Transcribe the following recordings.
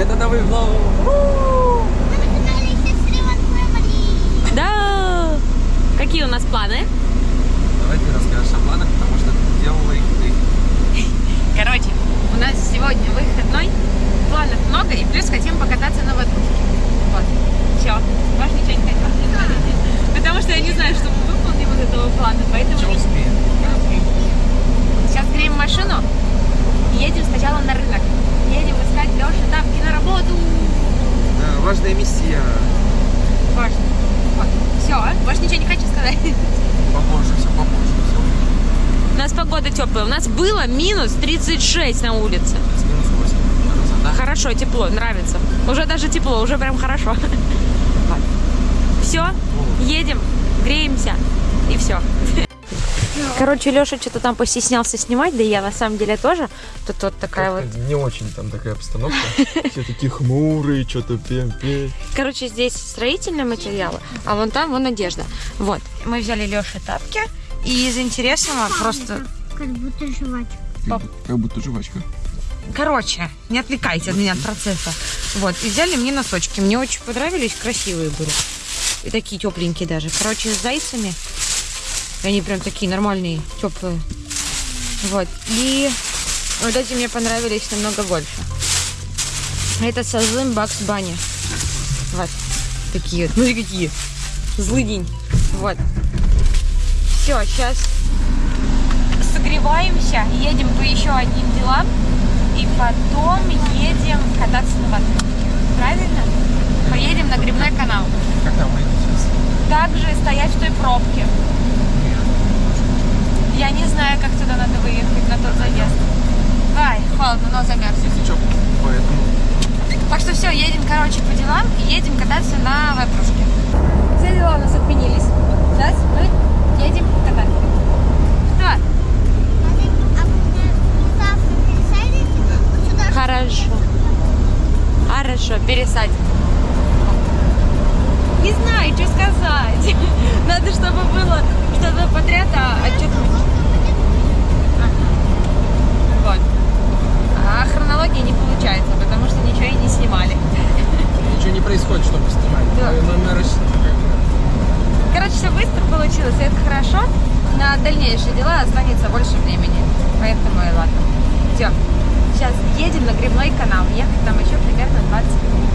Это новый влог. Да! Какие у нас планы? Давай ты расскажешь о планах, потому что ты делала их ты. Короче, у нас сегодня выходной, планов много, и плюс хотим покататься на ватрушке. Вот, все, больше ничего не хотим. Потому что я не знаю, что мы выполним из этого плана, поэтому Что успеем? сейчас греем машину и едем сначала на рынок. Едем искать Леше тапки на работу. Да, важная миссия. Важно. Вот, все, больше ничего не хочу сказать. Попозже, все попозже. Все. У нас погода теплая. У нас было минус 36 на улице. Минус 8. Да? Хорошо, тепло, нравится. Уже даже тепло, уже прям хорошо. Все, едем, греемся и все. Короче, Леша что-то там постеснялся снимать, да и я на самом деле тоже. Тут вот такая вот. Не очень там такая обстановка. Все такие хмурые, что-то пем-пем. Короче, здесь строительные материалы, а вон там вон одежда. Вот. Мы взяли Леше тапки. И из интересного просто... Как будто жвачка. Как будто жвачка. Короче, не отвлекайте от меня от процесса. Вот, и взяли мне носочки. Мне очень понравились, красивые были. И такие тепленькие даже. Короче, с зайцами. И Они прям такие нормальные, теплые. Вот. И вот эти мне понравились намного больше. Это со злым Бакс Банни. Вот. Такие вот. Смотри, какие. Злый день. Вот. Все, сейчас согреваемся, едем по еще одним делам. И потом едем кататься на ватрушке. Правильно? Поедем на грибной канал. Как там выйдет сейчас? Также стоять в той пробке. Я не знаю, как туда надо выехать, на тот заезд. Ай, холодно, но замерз. Если что, поэтому... Так что все, едем, короче, по делам и едем кататься на ватрушке. Все дела у нас отменились. Сейчас мы едем кататься. Что? Хорошо. Хорошо, пересадим. Не знаю, что сказать. Надо, чтобы было что-то подряд, а, а что-то... Вот. А хронологии не получается, потому что ничего и не снимали. Ничего не происходит, чтобы снимать. Да. Короче, все быстро получилось, и это хорошо. На дальнейшие дела останется больше времени. Поэтому и ладно. Все. Сейчас едем на грибной канал. Ехать там еще примерно 20 минут.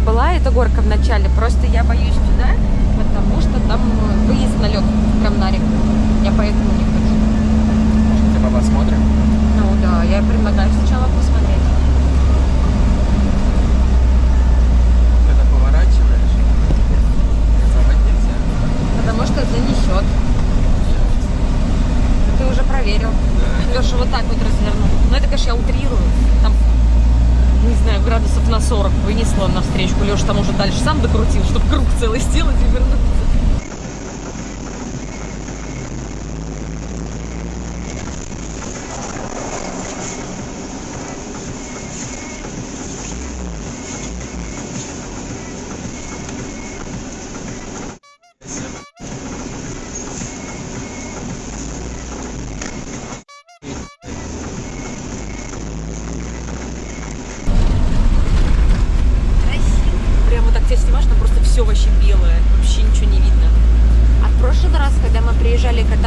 И была, эта горка в начале. Просто я боюсь туда, потому что там выезд на лед, прям на реку. Я поэтому не хочу. Может, хотя бы посмотрим? Ну да, я предлагаю сначала посмотреть. Когда поворачиваешь, рисовать нельзя. Потому что занесет. Ты уже проверил. Да. Леша вот так вот развернул. Ну это, конечно, я утрирую. Там, не знаю, градусов на 40 вынесла на встречку. Леша там уже дальше сам докрутил, чтобы круг целый сделать и вернуться.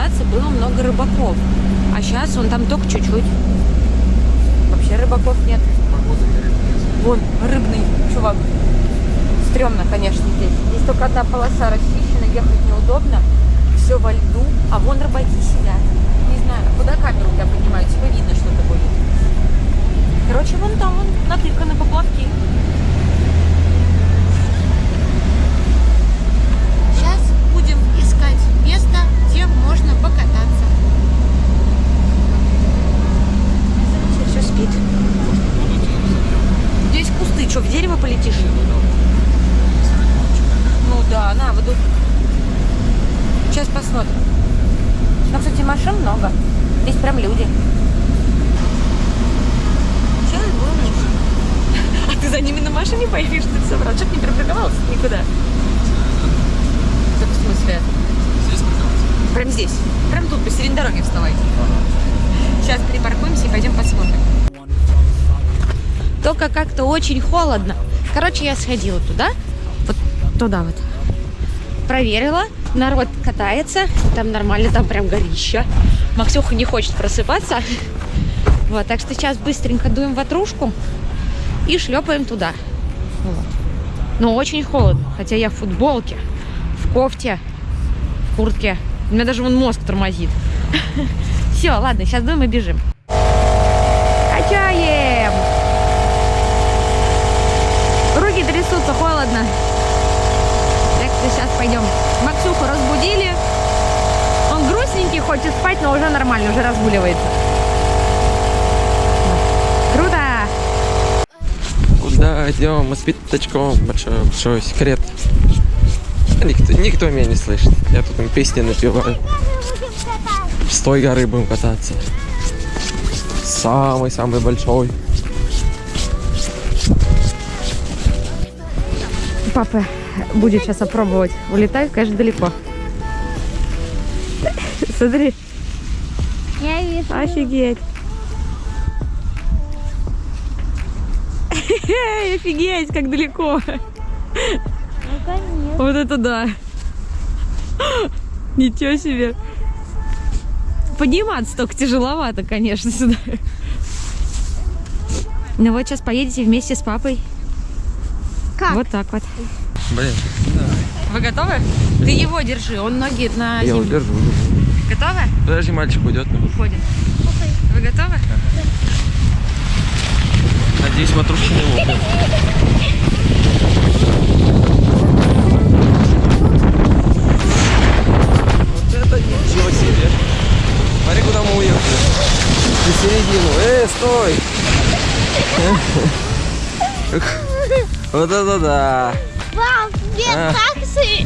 Кататься, было много рыбаков. А сейчас вон там только чуть-чуть. Вообще рыбаков нет. Вон, рыбный чувак. Стремно, конечно, здесь. Здесь только одна полоса расчищена, ехать неудобно. Все во льду, А вон рыбаки сидят. Не знаю, куда камеру у тебя поднимают, типа видно что-то будет. Короче, вон там вон натыканы поплавки. Сейчас будем искать место, где можно покататься. Все, спит. Здесь кусты, что, в дерево полетишь? Ну да, на воду. Сейчас посмотрим. Ну, кстати, машин много. Здесь прям люди. Сейчас будем. А ты за ними на машине поедешь, ты все, брат? Чтоб не припарковался никуда. Так, в смысле? Прям здесь. Прям тут, посередине дороги вставай. Сейчас припаркуемся и пойдем посмотрим. Только как-то очень холодно. Короче, я сходила туда. Вот туда вот. Проверила. Народ катается. Там нормально, там прям горища. Максюха не хочет просыпаться. Вот, так что сейчас быстренько дуем ватрушку и шлепаем туда. Вот. Но очень холодно. Хотя я в футболке, в кофте, в куртке. У меня даже вон мозг тормозит. Все, ладно, сейчас и бежим. Качаем! Руки трясутся, холодно. Так сейчас пойдем. Максюху разбудили. Он грустненький, хочет спать, но уже нормально, уже разгуливается. Круто! Куда идем? Мы с пятачком. Большой, большой секрет. Никто, никто меня не слышит. Я тут им песни напеваю. С той горы будем кататься. Самый-самый большой. Папа будет сейчас опробовать. Улетает, конечно, далеко. Смотри, Я вижу. офигеть. Офигеть, как далеко. Ну, Вот это да. Ничего себе. Подниматься только тяжеловато, конечно, сюда. Ну вот сейчас поедете вместе с папой. Как? Вот так вот. Блин, Вы готовы? Ты его держи, он ноги на я землю. удержу. Готовы? Подожди, мальчик уйдет. Уходим. Вы готовы? Надеюсь, матрушки не лопнут. На середину. Эй, стой! Вот это да. Пап, мне А. так си-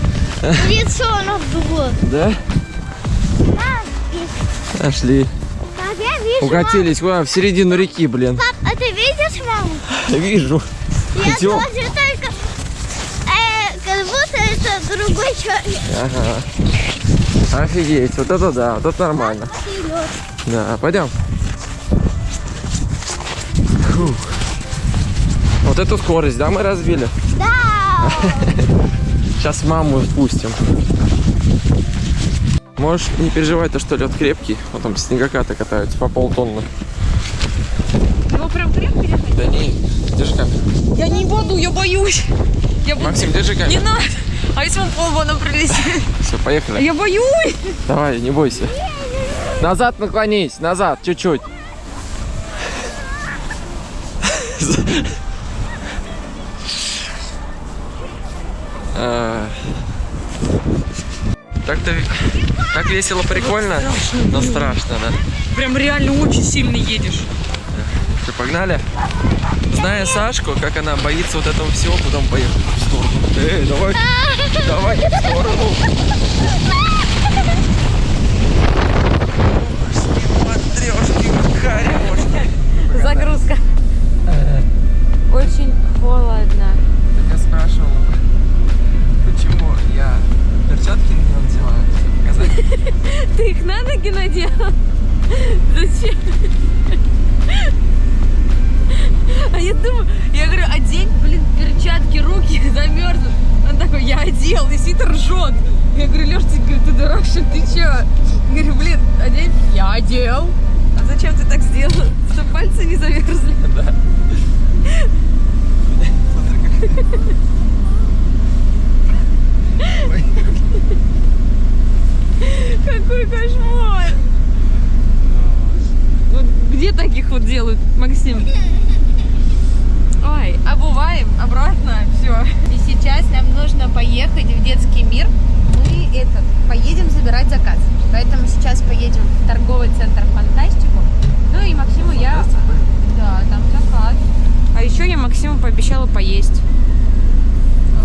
лицо надуло. Да? Пап, и- Нашли. пап, я вижу Укатились куда? В середину реки, блин. Пап, а ты видишь маму? Вижу. Я Идем. тоже только... э, как будто это другой человек. Ага. Офигеть. Вот это да. Вот это нормально. Да, пойдем. Фух. Вот эту скорость, да, мы разбили? Да. Сейчас маму спустим. Можешь не переживать, то что лед крепкий. Вот там снегокаты катаются по полтонны. Его прям держать? Да не, держи камеру. Я не буду, я боюсь. Я буду... Максим, держи Не камеру. надо. А если он полбона пролетит? Все, поехали. Я боюсь. Давай, не бойся. Назад наклонись, назад, чуть-чуть. А. Так-то так весело, прикольно, но страшно, да? Прям реально очень сильно едешь. Что, погнали? Зная Сашку, как она боится вот этого всего, потом поехали в сторону. Эй, давай, давай в сторону. Загрузка. Очень холодно. Так я спрашивал, почему я перчатки не надеваю. Показать? Ты их на ноги надела? Зачем? А я думаю, я говорю, одень, блин, перчатки, руки замерзнут. Он такой, я одел, и сидит ржет. Я говорю, Леш, ты, ты дурак, что ты че? Я говорю, блин, одень. Я одел. А зачем ты так сделал? Чтобы пальцы не замерзли. Да. Какой кошмар! Вот где таких вот делают, Максим? Ой, обуваем, обратно, все. И сейчас нам нужно поехать в детский мир. Мы этот, поедем забирать заказ. Поэтому сейчас поедем в торговый центр Фантастику. Ну и Максиму я... Да, там заказ. А еще я Максиму пообещала поесть.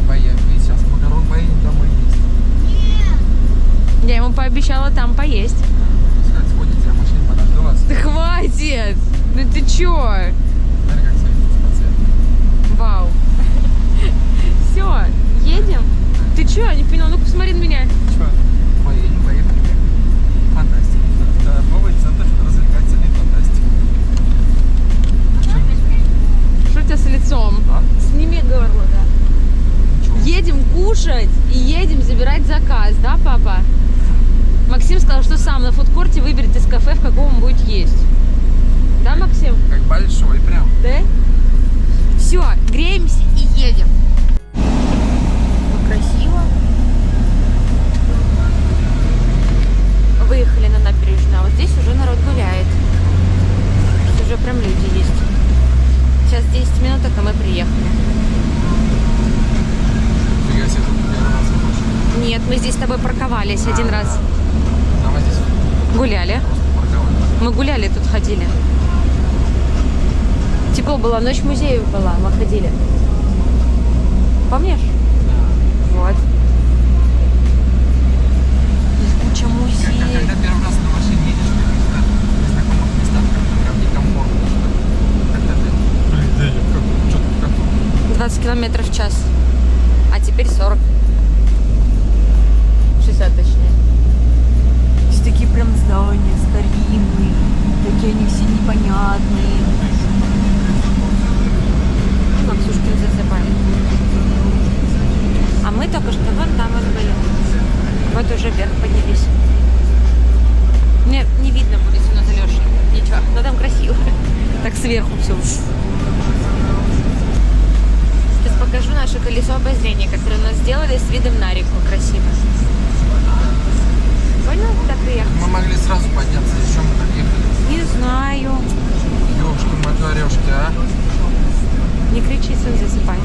А, поехали. Сейчас макарон поедем домой есть. Я ему пообещала там поесть. Пускай сходите, я в машине подожду вас. Да хватит! Ну ты чё? Смотри, как светится. Вау. Все, едем? Ты чё? Не поняла, ну-ка посмотри на меня. Чё? Поедем, поехали. Фантастика. Торговый центр развлекательный фантастика. Что у тебя с лицом? А? Сними горло, да. Ничего. Едем кушать и едем забирать заказ, да, папа? Максим сказал, что сам на фудкорте выберет из кафе, в каком он будет есть. Да, Максим? Как большой прям. Да? Все, греемся и едем. Красиво. Выехали на набережную, а вот здесь уже народ гуляет. Здесь уже прям люди есть. Сейчас 10 минуток, и мы приехали. Фига себе, тут первый раз в машине. Нет, мы здесь с тобой парковались один раз. А мы здесь Гуляли. Мы гуляли тут ходили. Тепло было, ночь музеев была, мы ходили. Помнишь? Вот. Здесь куча Когда, музеев. когда первый раз на машине едешь местах, в незнакомых местах, прям некомфортно. Когда ты, блин, да я как, что-то как 20 километров в час. А теперь 40. 60 точнее. Здесь такие прям здания старинные. Такие они все непонятные. Ну, Максюшкин засыпали. А мы только что вон там вот были. Вот уже вверх поднялись. Мне не видно будет, если на Лешей. Ничего, но там красиво. Так сверху все. Сейчас покажу наше колесо обозрения, которое у нас сделали с видом на реку красиво. Понял, куда приехать? Мы могли сразу подняться, еще мы так ехали. Не знаю. Ёшки, матрешки, а? Не кричи, сын засыпай.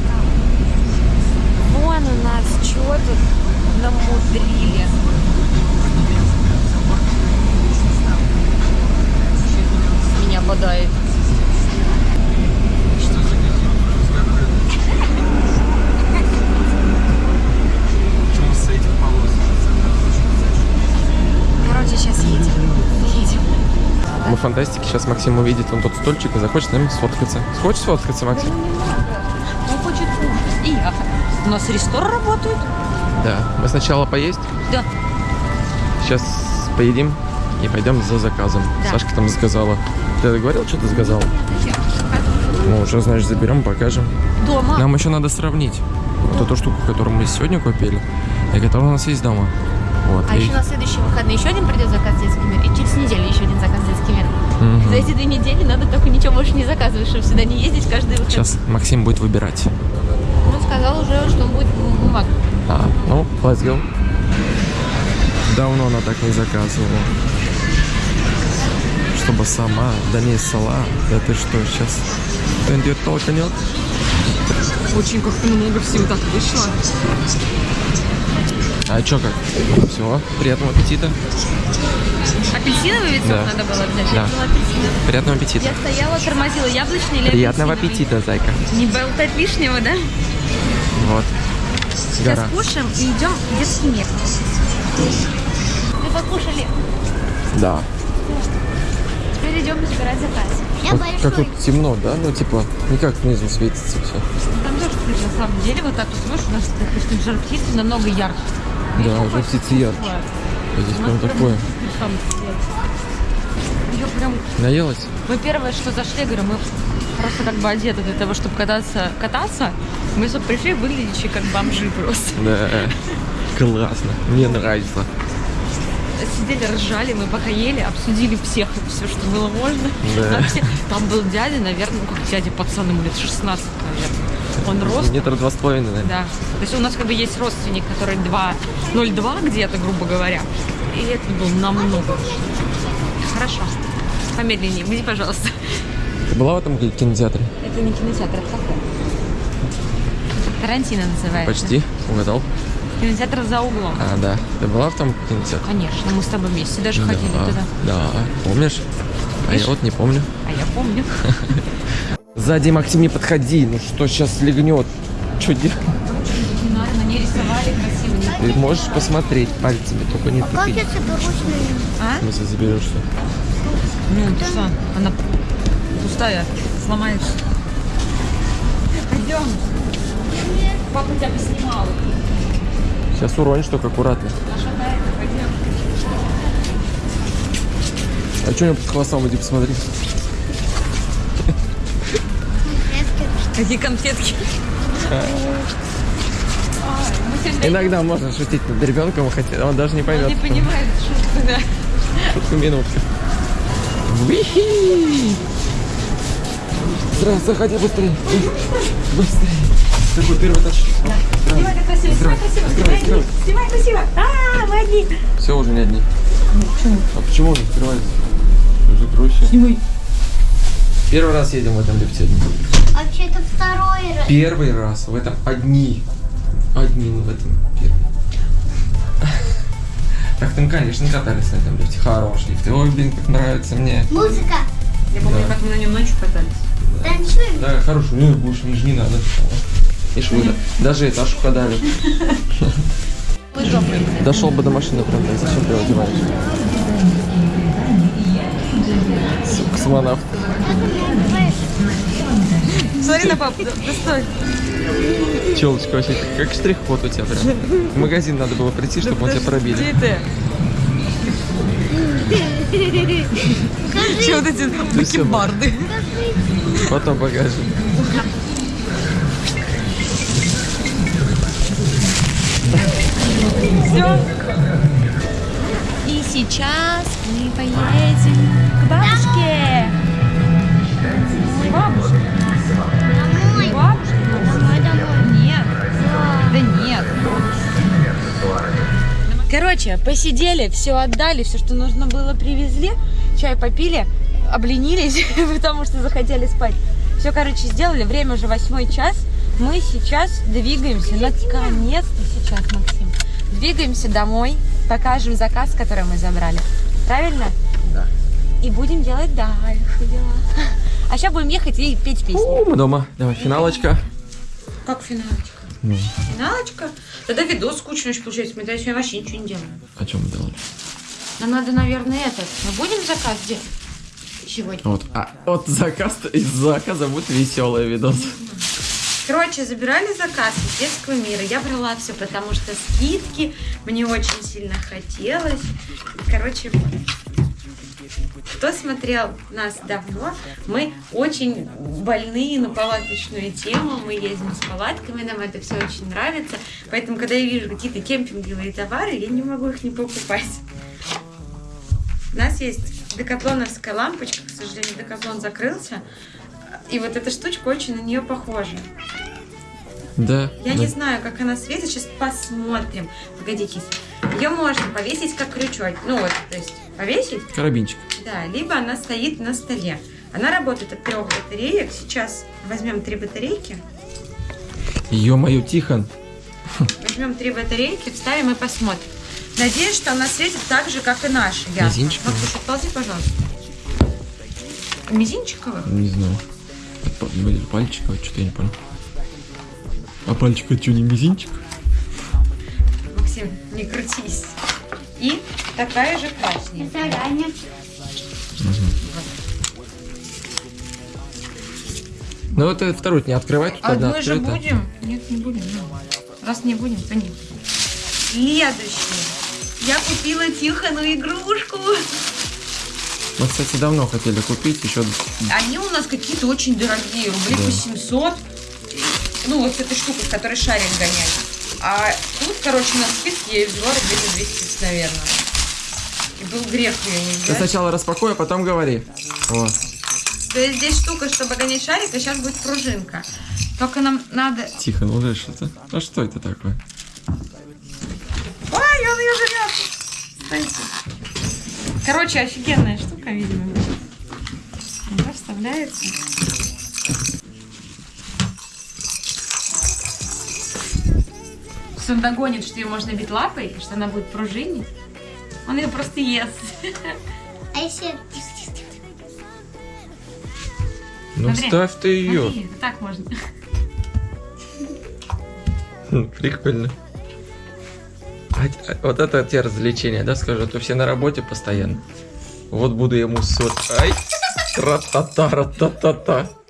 Вон у нас что тут намудрили. Меня бодает. Что за какие-то Почему с этих полос? Короче, сейчас едем. Едем. Мы в фантастике, сейчас Максим увидит вон тот стульчик и захочет с нами сфоткаться. Хочешь сфоткаться, Максим? Он хочет кушать. И я. У нас ресторан работает? Да. Мы сначала поесть, Да. сейчас поедим и пойдем за заказом. Да. Сашка там заказала. Ты говорил, что ты заказал? Ну, уже, значит, заберем, покажем. Дома. Нам еще надо сравнить вот эту штуку, которую мы сегодня купили, и которая у нас есть дома. Вот. А и- еще на следующие выходные еще один придет заказ в детский Мгм. За эти две недели надо только ничего больше не заказывать, чтобы сюда не ездить каждый выходный. Сейчас Максим будет выбирать. Он сказал уже, что он будет бумаг. А, ну, let's go. Давно она так не заказывала. Чтобы сама, да не сала. Да ты что, сейчас кто-нибудь толкнет? Очень как-то много всего так вышло. А чё как? Всего, приятного аппетита. Апельсиновый сок Да. надо было взять. Да. Приятного аппетита. Я стояла, тормозила. Яблочный или Приятного аппетита, зайка. Не болтать лишнего, да? Вот. Сейчас Гора. кушаем и идем в детский мир. Мы покушали. Да. Теперь идем забирать заказ. Я Вот как тут темно, да? Ну, типа, никак снизу светится все. Там тоже, на самом деле, вот так вот смотришь, у нас, допустим, жар птицы намного ярче. Да, уже птицы ярче. А здесь прям такое. Ее прям... Наелась? Мы первое, что зашли, говорю, мы просто как бы одеты для того, чтобы кататься, кататься. Мы что пришли выглядящие как бомжи просто. Да. Классно. Мне нравится. Сидели, ржали, мы пока ели, обсудили всех все, что было можно. Да. Там, все- там был дядя, наверное, ну как дядя пацан, ему лет 16, наверное. Он рос. Метр два с половиной, наверное. Да. То есть у нас как бы есть родственник, который 2, 0,2 где-то, грубо говоря. И этот был намного лучше. Хорошо. Помедленнее, иди, пожалуйста. Ты была в этом кинотеатре? Это не кинотеатр, это кафе. Тарантино называется. Почти. Угадал. Кинотеатр за углом. А, да. Ты была в том кинотеатре? Конечно, мы с тобой вместе даже ходили да, туда. Да. Помнишь? А я Видишь? вот не помню. А я помню. Сзади, Максим, не подходи. Ну что, сейчас легнет. Что делать? Ты можешь посмотреть пальцами, только не Как тыкай. я соберусь на нее? А? В смысле заберешься? Ну, ты что? Она пустая, сломается. Пойдем. Папа тебя поснимал. Сейчас уронишь только аккуратно. А что у него под хвостом? Иди посмотри. Какие конфетки? Иногда можно шутить над ребенком, хотя он даже не поймет. Не понимает шутку, да. Шутку минутку. Уихи! Здравствуй, заходи быстрее. Быстрее. Такой первый этаж. Снимай как красиво, снимай красиво, Открывай, открывай. снимай красиво. А, мы одни. Все уже не одни. А почему он открывается? Закройся. Снимай. Первый раз едем в этом лифте. А вообще это второй раз. Первый раз в этом одни. Одни в этом первый. Так там, конечно, катались на этом лифте. Хороший лифт. Ой, блин, как нравится мне. Музыка. Я помню, как мы на нем ночью катались. Танцуем. Да, хороший. Ну, больше мне же не надо. Ишь, вы да- даже этаж подали. Дошел бы до машины, правда. Зачем ты его одеваешь? С- Космонавт. Смотри на папу, да, да стой. Челочка вообще как штрих-код у тебя прям. В магазин надо было прийти, чтобы он тебя пробили. Ты? Че вот эти бакенбарды? Потом покажем. Все. И сейчас мы поедем к бабушке. Короче, посидели, все отдали, все, что нужно было, привезли, чай попили, обленились, потому что захотели спать. Все, короче, сделали, время уже восьмой час. Мы сейчас двигаемся, наконец-то сейчас, Максим, двигаемся домой, покажем заказ, который мы забрали. Правильно? Да. И будем делать дальше дела. А сейчас будем ехать и петь песни. Мы дома. Давай, финалочка. Как финалочка? Ну, Финалочка? Тогда видос скучный очень получается. Мы тогда сегодня вообще ничего не делаем. о чем мы делали? Нам надо, наверное, этот. Мы будем заказ делать сегодня? Вот, а, вот заказ, из заказа будет веселый видос. Короче, забирали заказ из детского мира. Я брала все, потому что скидки мне очень сильно хотелось. Короче, вот. Кто смотрел нас давно, мы очень больные на палаточную тему. Мы ездим с палатками, нам это все очень нравится. Поэтому, когда я вижу какие-то кемпинговые товары, я не могу их не покупать. У нас есть декатлоновская лампочка. К сожалению, декатлон закрылся. И вот эта штучка очень на нее похожа. Да. Я да. не знаю, как она светит. Сейчас посмотрим. Погодите. Ее можно повесить как крючок. Ну вот, то есть повесить, Карабинчик. да, либо она стоит на столе. Она работает от трех батареек. Сейчас возьмем три батарейки. Ё-моё, Тихон. Возьмем три батарейки, вставим и посмотрим. Надеюсь, что она светит так же, как и наша. ясно. Мизинчиковая? Максюш, отползи, пожалуйста. Мизинчиковых? Не знаю. Это па- Или пальчика, что-то я не понял. А пальчик это что, не мизинчик? Максим, не крутись. И такая же красненькая. Заранее. Ну вот это вторую не одна А мы же открыта. будем? Нет, не будем. ну. Раз не будем, то нет. Следующее. Я купила Тихону игрушку. Мы, кстати, давно хотели купить еще. Они у нас какие-то очень дорогие, рублей Да. по 700. Ну, вот с этой штукой, с которой шарик гонять. А тут, короче, на скидке я ее взяла рублей за 200, наверное. И был грех ее не Ты взять. сначала распакуй, а потом говори. Вот. То есть здесь штука, чтобы гонять шарик, а сейчас будет пружинка. Только нам надо... Тихо, ну уже что-то. А что это такое? Ой, он ее жрет! Кстати. Короче, офигенная штука, видимо. Она вставляется. Что он догонит, что ее можно бить лапой, и что она будет пружинить. Он ее просто ест. А если... Ну Смотри. ставь ты ее. Смотри, вот так можно. Прикольно. А а вот это те развлечения, да, скажу, а то все на работе постоянно. Вот буду ему сот. Ай! Тра-та-та, ра-та-та-та. Ну,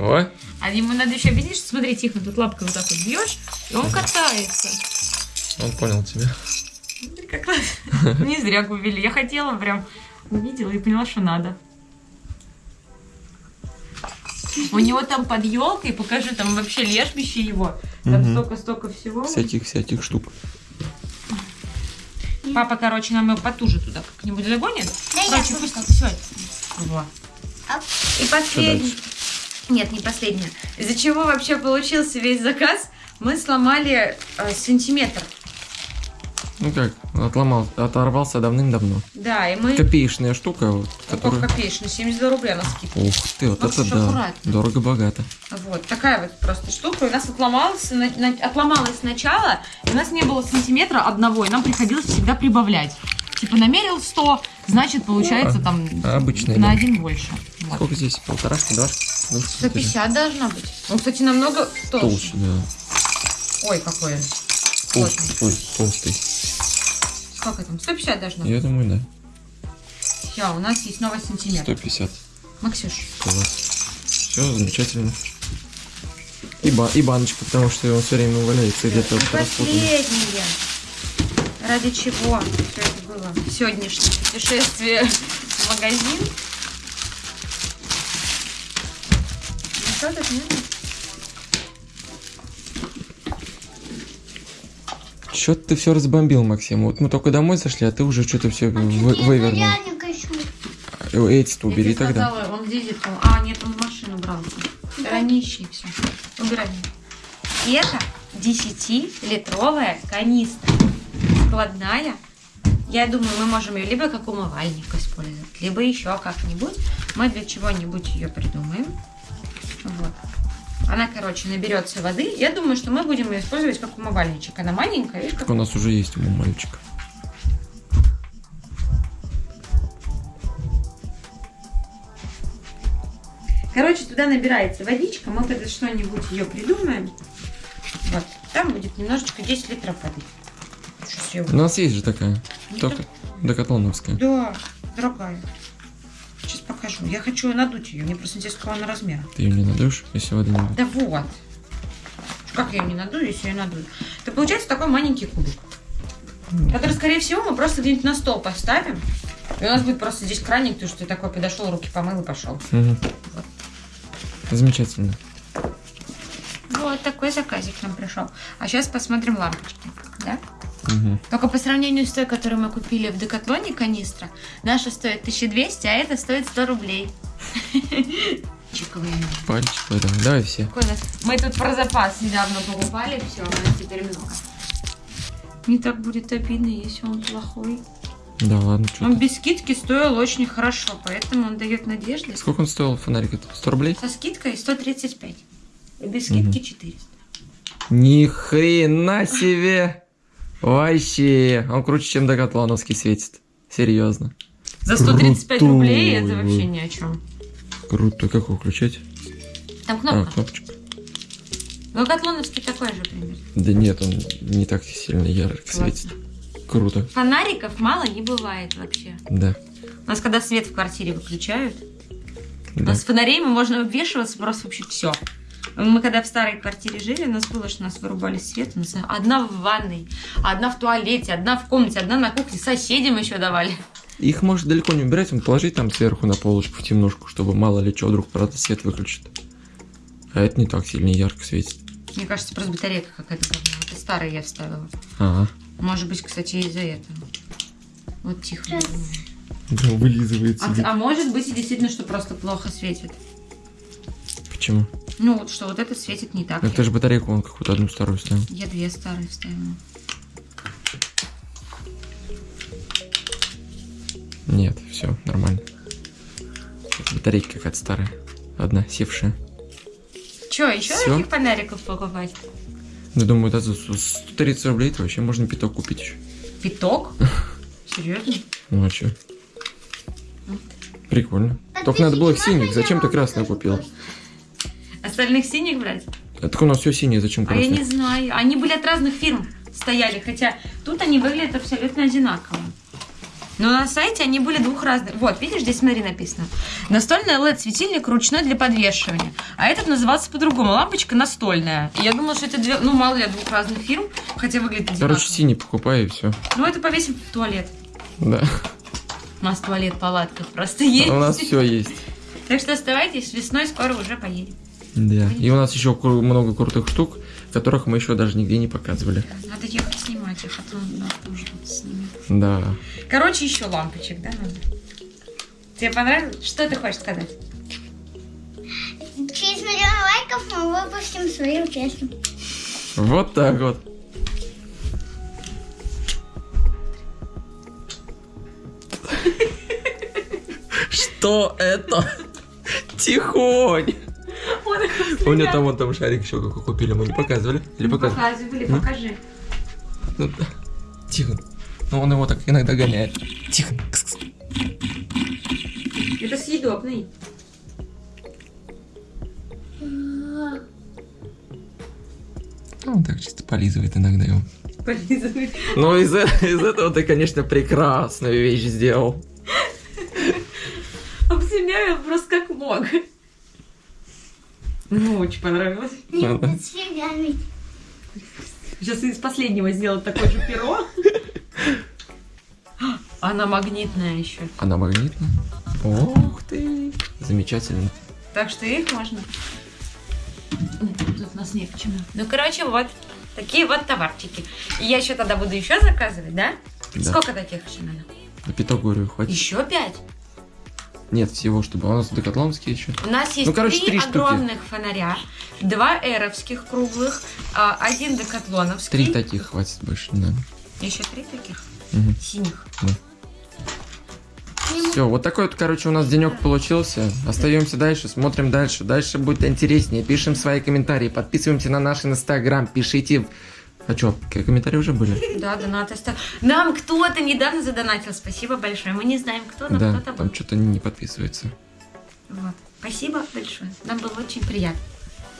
ой. А ему надо еще, видишь, смотри, тихо, тут лапкой вот так вот бьешь, и он катается. он понял тебя. Смотри, Как раз. Не зря купили. Я хотела прям увидела и поняла, что надо. У него там под елкой, покажу, там вообще лежбище его. Там столько-столько всего. Всяких-всяких штук. Папа, короче, нам его потуже туда как-нибудь загонит. Да я Короче, пусть все. Вот. И последний. Нет, не последнее. Из-за чего вообще получился весь заказ? Мы сломали э, сантиметр. Ну как, отломал, оторвался давным-давно. Да, и мы... Копеечная штука, вот, Ну, которая... как копеечный, 72 рубля на скидку. Ух ты, вот Ну, это да. аккуратно. Дорого-богато. Вот, такая вот просто штука. У нас отломалась, на- на- отломалась сначала, и у нас не было сантиметра одного, и нам приходилось всегда прибавлять. Типа намерил 100, значит получается там а обычная, на да. один больше. Вот. Сколько здесь? Полторашки, два? Ну, 150 должна быть. Ну, кстати, намного толще. Толще, да. Ой, какой он. Толстый. Ой, толстый. Сколько там? 150 должно быть. Я думаю, да. Все, у нас есть новый сантиметр. 150. Максюш, Класс. Все, замечательно. И, ба- и баночка, потому что он все время валяется где-то последнее. Ради чего все это было? Сегодняшнее путешествие в магазин. Что тут нет? Чё ты все разбомбил, Максим? Вот мы только домой зашли, а ты уже что-то все А я вывернул. Эти-то Я убери тебе тогда. сказала, он здесь это- А, нет, он в машину брал. Хранищи все. Убирай. И это 10-литровая канистра. Складная. Я думаю, мы можем ее либо как умывальник использовать, либо еще как-нибудь. Мы для чего-нибудь ее придумаем. Она, короче, наберется воды. Я думаю, что мы будем ее использовать как умывальничек. Она маленькая, видишь, как у нас уже есть у мальчика. Короче, туда набирается водичка, мы тогда что-нибудь ее придумаем. Вот, там будет немножечко 10 литров воды. У нас есть же такая. Ну, Только декатлоновская. Да, дорогая. Покажу. Я хочу надуть ее. Мне просто интересно, какого она размера. Ты ее не надуешь, если воды не будет. Да вот. Как я ее не надую, если я ее надую? Это получается такой маленький кубик. Который, скорее всего, мы просто где-нибудь на стол поставим. И у нас будет просто здесь краник, то, что ты такой подошел, руки помыл и пошел. Мгм. Замечательно. Вот такой заказик нам пришел. А сейчас посмотрим лампочки. Да? Мгм. Только по сравнению с той, которую мы купили в Декатлоне канистра, наша стоит 1200, а эта стоит 100 рублей. Чиковые. Пальчик, давай, давай все. Мы тут про запас недавно покупали, все, у нас теперь много. Не так будет обидно, если он плохой. Да ладно, что Он ты. без скидки стоил очень хорошо, поэтому он дает надежды. Сколько он стоил фонарик? Это 100 рублей? Со скидкой 135. И без скидки 400. Ни хрена себе! Вообще! Он круче, чем декатлоновский светит. Серьезно. За 135 Крутой. рублей это вообще ни о чем. Круто. Как его включать? Там А, кнопка. кнопочка. Декатлоновский такой же примерно. Да нет, он не так сильно ярко Классно. светит. Круто. Фонариков мало не бывает вообще. Да. У нас когда свет в квартире выключают, у Да. нас фонарей мы можно обвешиваться просто вообще все. Мы когда в старой квартире жили, у нас было, что нас вырубали свет. У нас одна в ванной, одна в туалете, одна в комнате, одна на кухне. Соседям еще давали. Их может далеко не убирать, он положить там сверху на полочку в темнушку, чтобы мало ли что, вдруг правда свет выключит. А это не так сильно ярко светит. Мне кажется, просто батарейка какая-то говно. Это старая я вставила. Ага. Может быть, кстати, из-за этого. Вот тихо. Да, вылизывает А, а может быть и действительно, что просто плохо светит. Почему? Ну вот что, вот это светит не так. Ну, ты же батарейку вон какую-то одну старую ставил. Я две старые вставила. Нет, все, нормально. Это батарейка какая-то старая. Одна, севшая. Че, еще Всё? таких фонариков покупать? Ну, думаю, это за 130 рублей то вообще можно пяток купить еще. Пяток? Серьезно? Ну, а чё? Прикольно. Только надо было их синих. Зачем ты красную купил? Остальных синих брать? А так у нас все синее, зачем А я не знаю. Они были от разных фирм стояли, хотя тут они выглядят абсолютно одинаково. Но на сайте они были двух разных. Вот, видишь, здесь смотри написано. Настольный LED-светильник ручной для подвешивания. А этот назывался по-другому. Лампочка настольная. И я думала, что это две, ну, мало ли, двух разных фирм, хотя выглядит одинаково. Короче, синий покупай и все. Ну, это повесим в туалет. Да. У нас туалет в палатках просто есть. У нас все есть. Так что оставайтесь, весной скоро уже поедем. Да. И у нас еще много крутых штук, которых мы еще даже нигде не показывали. Надо ехать снимать их, а то нас тоже тут снимет. Да. Короче, еще лампочек, да, надо? Тебе понравилось? Что ты хочешь сказать? Через миллион лайков мы выпустим свою песню. Вот так вот. Что это? Тихонь. У меня там вон там шарик еще какой купили, мы не показывали? Или показывали? Показывали, М? покажи. Ну. Тихо. Ну он его так иногда гоняет. Тихо. Это съедобный. Ну, он так чисто полизывает иногда его. Полизывай. Ну, из, э- из этого ты, конечно, прекрасную вещь сделал. Обсемяю просто как мог. Ну, очень понравилось. Нет. Сейчас из последнего сделал такое же перо. Она магнитная еще. Она магнитная? Ух ты. Замечательно. Так что их можно. Тут у нас не к чему. Ну, короче, вот. Такие вот товарчики. И я еще тогда буду еще заказывать, да? Да. Сколько таких еще надо? На пяток, говорю, хватит. Еще пять? Нет, всего, чтобы у нас декатлонские еще. У нас есть Ну, короче, три, три штуки. огромных фонаря, два эровских круглых, а, один декатлоновский. Три таких хватит, больше не надо. Еще три таких Мгм. синих. Все, вот такой вот, короче, у нас денек получился. Остаемся дальше, смотрим дальше. Дальше будет интереснее. Пишем свои комментарии, подписываемся на наш инстаграм, пишите. А что, комментарии уже были? Да, донаты оста- Нам кто-то недавно задонатил. Спасибо большое. Мы не знаем, кто, но Да, кто-то был. там что-то не подписывается. Вот. Спасибо большое. Нам было очень приятно.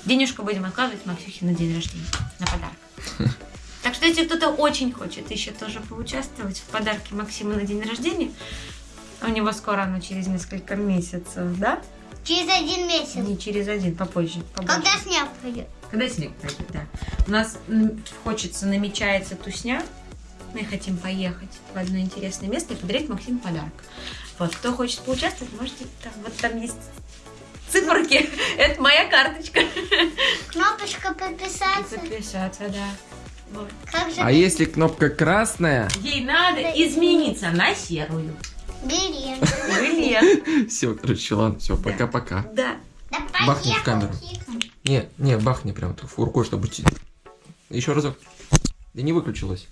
Денежку будем откладывать Максюхе на день рождения. На подарок. Так что если кто-то очень хочет еще тоже поучаствовать в подарке Максима на день рождения, у него скоро оно через несколько месяцев, да? Через один месяц. Не через один, попозже. побольше. Когда снег пойдет. Когда снег пойдет, да. У нас хочется, намечается тусня. Мы хотим поехать в одно интересное место и подарить Максиму подарок. Вот, кто хочет поучаствовать, можете там, вот там есть циферки. Это моя карточка. Кнопочка И подписаться. подписаться, да. Вот. А если кнопка красная, Ей надо измениться на серую. бери. Или все, короче, ладно, все, пока-пока. Да. Да Бахни в камеру. Не, не, бахни прям рукой, чтобы... Еще разок. Да не выключилось.